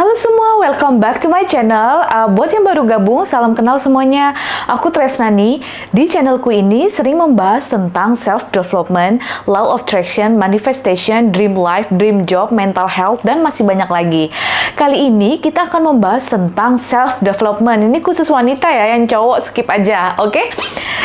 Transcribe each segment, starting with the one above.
Halo semua, welcome back to my channel. Uh, buat yang baru gabung, salam kenal semuanya. Aku Tresnani. Di channelku ini sering membahas tentang self-development, law of attraction, manifestation, dream life, dream job, mental health, dan masih banyak lagi. Kali ini kita akan membahas tentang self-development. Ini khusus wanita ya, yang cowok skip aja, oke? Okay?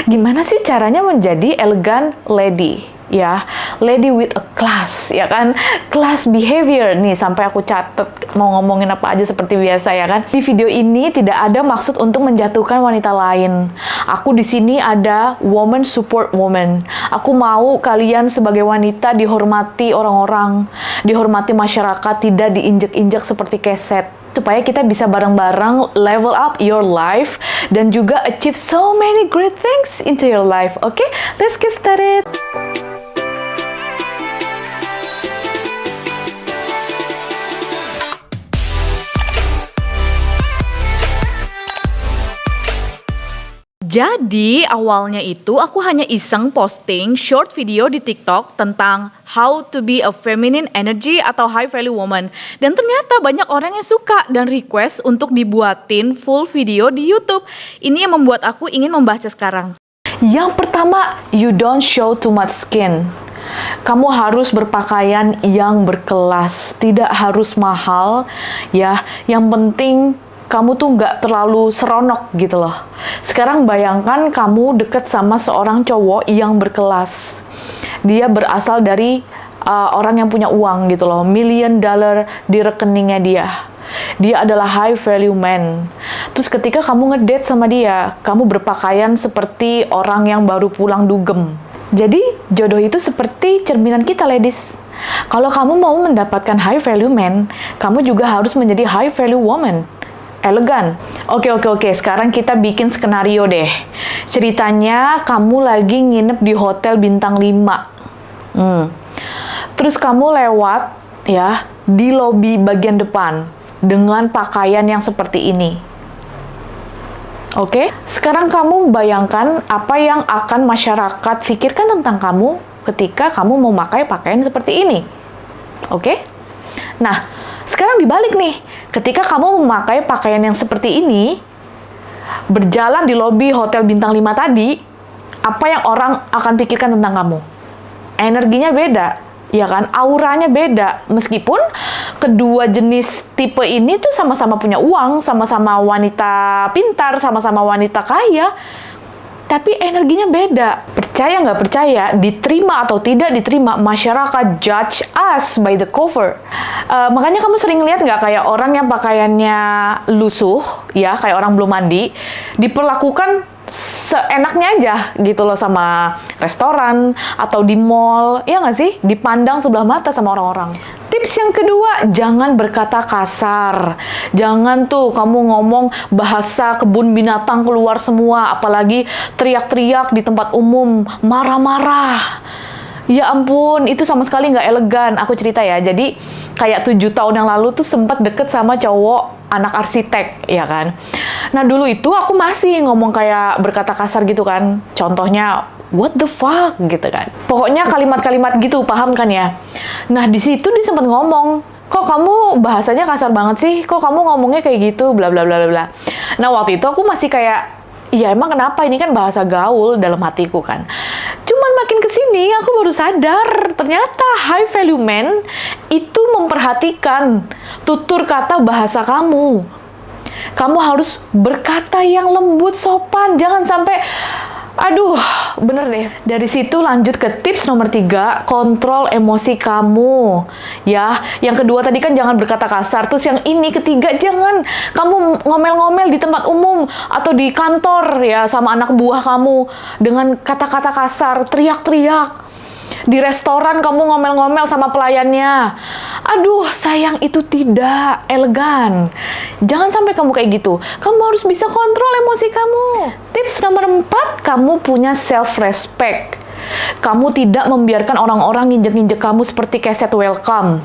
Gimana sih caranya menjadi elegan lady? ya lady with a class ya kan class behavior nih sampai aku catet mau ngomongin apa aja seperti biasa ya kan di video ini tidak ada maksud untuk menjatuhkan wanita lain aku di sini ada woman support woman aku mau kalian sebagai wanita dihormati orang-orang dihormati masyarakat tidak diinjek-injek seperti keset supaya kita bisa bareng-bareng level up your life dan juga achieve so many great things into your life. Oke, okay? let's get started. Jadi awalnya itu aku hanya iseng posting short video di TikTok tentang how to be a feminine energy atau high value woman. Dan ternyata banyak orang yang suka dan request untuk dibuatin full video di YouTube. Ini yang membuat aku ingin membaca sekarang. Yang pertama, you don't show too much skin. Kamu harus berpakaian yang berkelas, tidak harus mahal ya. Yang penting kamu tuh nggak terlalu seronok gitu loh. Sekarang bayangkan kamu deket sama seorang cowok yang berkelas. Dia berasal dari uh, orang yang punya uang gitu loh, million dollar di rekeningnya dia. Dia adalah high value man. Terus ketika kamu ngedate sama dia, kamu berpakaian seperti orang yang baru pulang dugem. Jadi jodoh itu seperti cerminan kita ladies. Kalau kamu mau mendapatkan high value man, kamu juga harus menjadi high value woman elegan. Oke, oke, oke. Sekarang kita bikin skenario deh. Ceritanya kamu lagi nginep di hotel bintang 5. Hmm. Terus kamu lewat ya di lobi bagian depan dengan pakaian yang seperti ini. Oke, sekarang kamu bayangkan apa yang akan masyarakat pikirkan tentang kamu ketika kamu memakai pakaian seperti ini. Oke? Nah, sekarang dibalik nih Ketika kamu memakai pakaian yang seperti ini, berjalan di lobi hotel bintang 5 tadi, apa yang orang akan pikirkan tentang kamu? Energinya beda, ya kan? Auranya beda. Meskipun kedua jenis tipe ini tuh sama-sama punya uang, sama-sama wanita pintar, sama-sama wanita kaya, tapi energinya beda. Percaya nggak percaya, diterima atau tidak diterima, masyarakat judge us by the cover. Uh, makanya kamu sering lihat nggak kayak orang yang pakaiannya lusuh, ya kayak orang belum mandi, diperlakukan seenaknya aja gitu loh sama restoran atau di mall, ya nggak sih? Dipandang sebelah mata sama orang-orang. Tips yang kedua, jangan berkata kasar. Jangan tuh kamu ngomong bahasa kebun binatang keluar semua, apalagi teriak-teriak di tempat umum, marah-marah. Ya ampun, itu sama sekali nggak elegan. Aku cerita ya, jadi kayak tujuh tahun yang lalu tuh sempat deket sama cowok anak arsitek, ya kan. Nah dulu itu aku masih ngomong kayak berkata kasar gitu kan. Contohnya, what the fuck gitu kan. Pokoknya kalimat-kalimat gitu, paham kan ya? Nah, di situ dia sempat ngomong, kok kamu bahasanya kasar banget sih? Kok kamu ngomongnya kayak gitu? Bla bla bla bla. Nah, waktu itu aku masih kayak, iya emang kenapa? Ini kan bahasa gaul dalam hatiku kan. Cuman makin ke sini aku baru sadar, ternyata high value man itu memperhatikan tutur kata bahasa kamu. Kamu harus berkata yang lembut, sopan. Jangan sampai Aduh, bener deh. Dari situ lanjut ke tips nomor tiga, kontrol emosi kamu. Ya, yang kedua tadi kan jangan berkata kasar. Terus yang ini ketiga, jangan kamu ngomel-ngomel di tempat umum atau di kantor ya sama anak buah kamu dengan kata-kata kasar, teriak-teriak di restoran kamu ngomel-ngomel sama pelayannya. Aduh, sayang itu tidak elegan. Jangan sampai kamu kayak gitu. Kamu harus bisa kontrol emosi kamu. Tips nomor 4, kamu punya self-respect. Kamu tidak membiarkan orang-orang nginjek-nginjek kamu seperti keset welcome.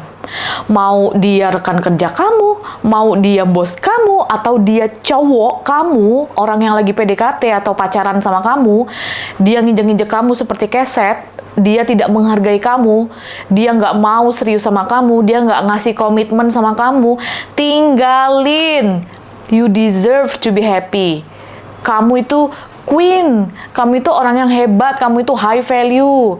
Mau dia rekan kerja kamu, mau dia bos kamu, atau dia cowok kamu, orang yang lagi PDKT atau pacaran sama kamu, dia nginjek-nginjek kamu seperti keset, dia tidak menghargai kamu, dia nggak mau serius sama kamu, dia nggak ngasih komitmen sama kamu, tinggalin. You deserve to be happy. Kamu itu queen, kamu itu orang yang hebat, kamu itu high value.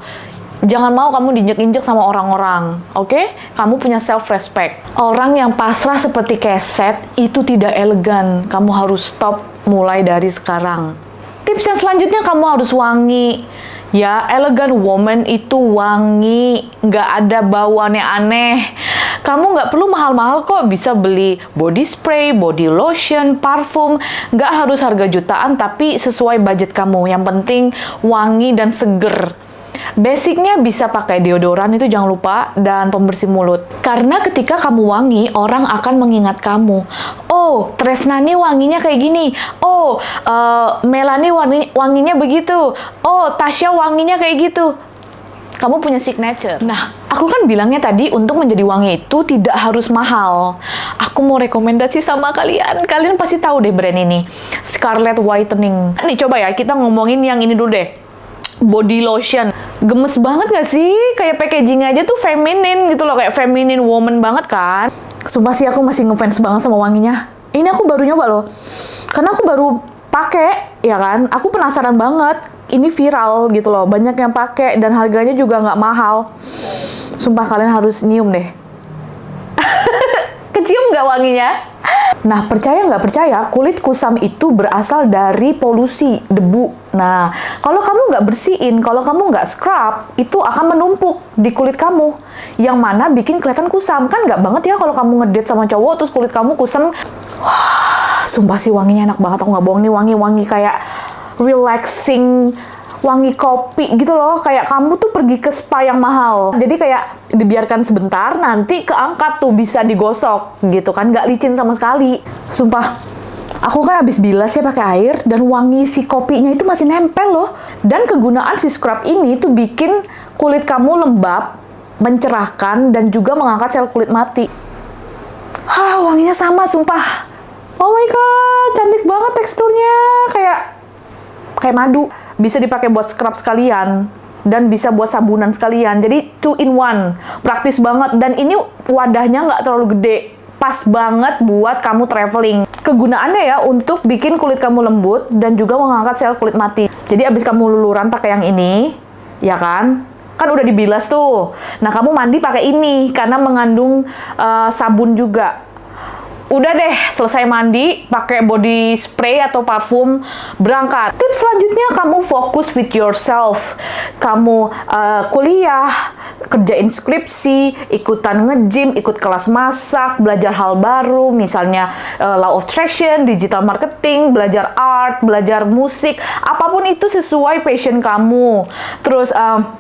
Jangan mau kamu diinjek-injek sama orang-orang, oke? Okay? Kamu punya self-respect. Orang yang pasrah seperti keset itu tidak elegan. Kamu harus stop mulai dari sekarang. Tips yang selanjutnya kamu harus wangi. Ya, elegan woman itu wangi, nggak ada bauannya aneh. Kamu nggak perlu mahal-mahal kok, bisa beli body spray, body lotion, parfum. Nggak harus harga jutaan, tapi sesuai budget kamu. Yang penting wangi dan seger. Basicnya bisa pakai deodoran itu jangan lupa dan pembersih mulut. Karena ketika kamu wangi, orang akan mengingat kamu. Oh, Tresnani wanginya kayak gini. Oh, uh, Melani wangi, wanginya begitu. Oh, Tasya wanginya kayak gitu. Kamu punya signature. Nah, aku kan bilangnya tadi untuk menjadi wangi itu tidak harus mahal. Aku mau rekomendasi sama kalian. Kalian pasti tahu deh brand ini. Scarlet Whitening. Nih coba ya, kita ngomongin yang ini dulu deh body lotion. Gemes banget gak sih? Kayak packaging aja tuh feminin gitu loh, kayak feminine woman banget kan? Sumpah sih aku masih ngefans banget sama wanginya. Ini aku baru nyoba loh. Karena aku baru pakai, ya kan? Aku penasaran banget. Ini viral gitu loh, banyak yang pakai dan harganya juga nggak mahal. Sumpah kalian harus nyium deh. Nggak wanginya? Nah, percaya nggak percaya, kulit kusam itu berasal dari polusi, debu. Nah, kalau kamu nggak bersihin, kalau kamu nggak scrub, itu akan menumpuk di kulit kamu. Yang mana bikin kelihatan kusam. Kan nggak banget ya kalau kamu ngedate sama cowok, terus kulit kamu kusam. Wah, sumpah sih wanginya enak banget, aku nggak bohong nih, wangi-wangi kayak relaxing wangi kopi gitu loh. Kayak kamu tuh pergi ke spa yang mahal. Jadi kayak dibiarkan sebentar nanti keangkat tuh bisa digosok gitu kan. Nggak licin sama sekali. Sumpah aku kan habis bilas ya pakai air dan wangi si kopinya itu masih nempel loh. Dan kegunaan si scrub ini tuh bikin kulit kamu lembab mencerahkan dan juga mengangkat sel kulit mati. Hah, wanginya sama sumpah. Oh my god cantik banget teksturnya. Kayak kayak madu bisa dipakai buat scrub sekalian dan bisa buat sabunan sekalian. Jadi two in one, praktis banget. Dan ini wadahnya nggak terlalu gede, pas banget buat kamu traveling. Kegunaannya ya untuk bikin kulit kamu lembut dan juga mengangkat sel kulit mati. Jadi abis kamu luluran pakai yang ini, ya kan? Kan udah dibilas tuh. Nah kamu mandi pakai ini karena mengandung uh, sabun juga udah deh selesai mandi pakai body spray atau parfum berangkat. Tips selanjutnya kamu fokus with yourself. Kamu uh, kuliah kerjain skripsi ikutan nge-gym ikut kelas masak belajar hal baru misalnya uh, law of attraction digital marketing belajar art belajar musik apa pun itu sesuai passion kamu. Terus uh,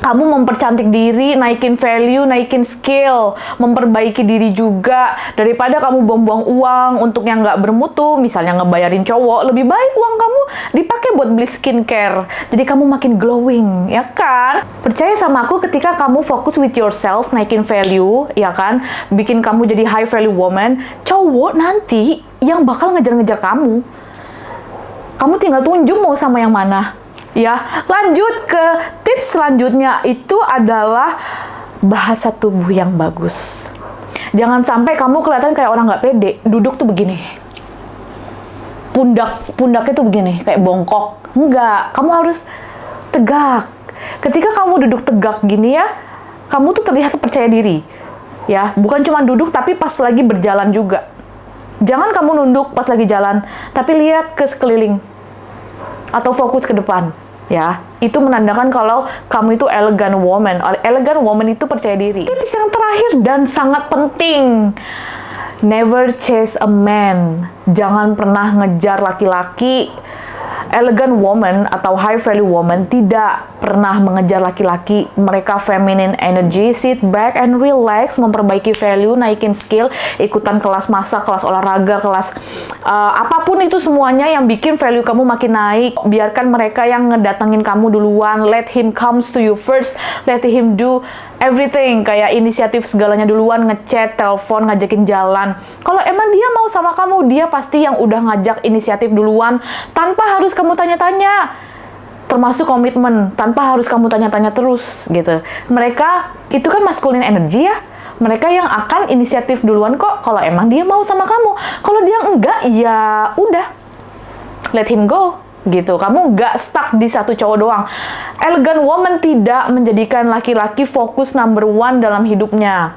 kamu mempercantik diri, naikin value, naikin skill, memperbaiki diri juga daripada kamu buang-buang uang untuk yang nggak bermutu, misalnya ngebayarin cowok, lebih baik uang kamu dipakai buat beli skincare. Jadi kamu makin glowing, ya kan? Percaya sama aku ketika kamu fokus with yourself, naikin value, ya kan? Bikin kamu jadi high value woman, cowok nanti yang bakal ngejar-ngejar kamu. Kamu tinggal tunjuk mau sama yang mana ya. Lanjut ke tips selanjutnya itu adalah bahasa tubuh yang bagus. Jangan sampai kamu kelihatan kayak orang nggak pede, duduk tuh begini. Pundak pundaknya tuh begini, kayak bongkok. Enggak, kamu harus tegak. Ketika kamu duduk tegak gini ya, kamu tuh terlihat percaya diri. Ya, bukan cuma duduk tapi pas lagi berjalan juga. Jangan kamu nunduk pas lagi jalan, tapi lihat ke sekeliling atau fokus ke depan ya itu menandakan kalau kamu itu elegan woman. Elegan woman itu percaya diri. Tips yang terakhir dan sangat penting. Never chase a man. Jangan pernah ngejar laki-laki. Elegant woman atau high value woman tidak pernah mengejar laki-laki. Mereka feminine energy, sit back and relax, memperbaiki value, naikin skill, ikutan kelas masak, kelas olahraga, kelas uh, apa pun itu semuanya yang bikin value kamu makin naik. Biarkan mereka yang ngedatengin kamu duluan, let him comes to you first, let him do everything kayak inisiatif segalanya duluan ngechat, telepon, ngajakin jalan. Kalau emang dia mau sama kamu, dia pasti yang udah ngajak inisiatif duluan tanpa harus kamu tanya-tanya. Termasuk komitmen tanpa harus kamu tanya-tanya terus gitu. Mereka itu kan maskulin energi ya. Mereka yang akan inisiatif duluan kok kalau emang dia mau sama kamu. Kalau dia enggak, ya udah. Let him go gitu. Kamu nggak stuck di satu cowok doang. Elegan woman tidak menjadikan laki-laki fokus number one dalam hidupnya.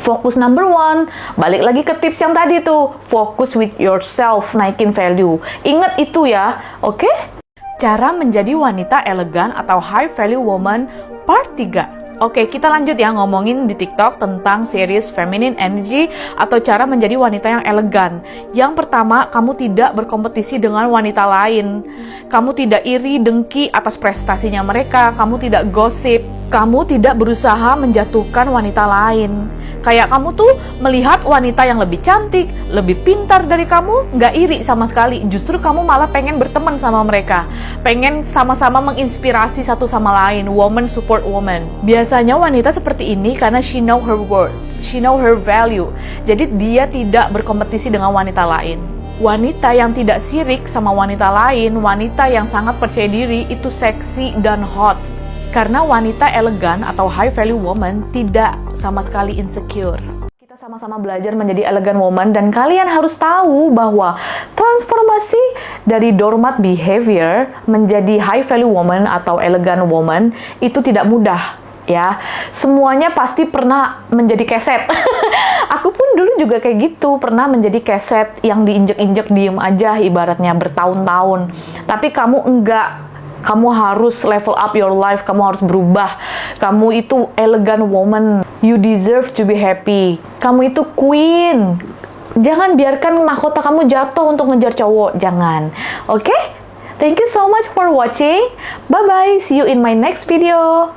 Fokus number one, balik lagi ke tips yang tadi tuh, fokus with yourself, naikin value. Ingat itu ya, oke? Okay? Cara menjadi wanita elegan atau high value woman part 3. Oke, kita lanjut ya ngomongin di TikTok tentang series Feminine Energy atau cara menjadi wanita yang elegan. Yang pertama, kamu tidak berkompetisi dengan wanita lain. Kamu tidak iri, dengki atas prestasinya mereka. Kamu tidak gosip. Kamu tidak berusaha menjatuhkan wanita lain Kayak kamu tuh melihat wanita yang lebih cantik, lebih pintar dari kamu, nggak iri sama sekali. Justru kamu malah pengen berteman sama mereka. Pengen sama-sama menginspirasi satu sama lain. Woman support woman. Biasanya wanita seperti ini karena she know her worth. She know her value. Jadi dia tidak berkompetisi dengan wanita lain. Wanita yang tidak sirik sama wanita lain, wanita yang sangat percaya diri, itu seksi dan hot karena wanita elegan atau high value woman tidak sama sekali insecure. Kita sama-sama belajar menjadi elegan woman dan kalian harus tahu bahwa transformasi dari doormat behavior menjadi high value woman atau elegan woman itu tidak mudah ya. Semuanya pasti pernah menjadi keset. Aku pun dulu juga kayak gitu, pernah menjadi keset yang diinjek-injek diem aja ibaratnya bertahun-tahun. Tapi kamu enggak kamu harus level up your life, kamu harus berubah. Kamu itu elegan woman. You deserve to be happy. Kamu itu queen. Jangan biarkan mahkota kamu jatuh untuk ngejar cowok. Jangan. Oke? Okay? Thank you so much for watching. Bye-bye. See you in my next video.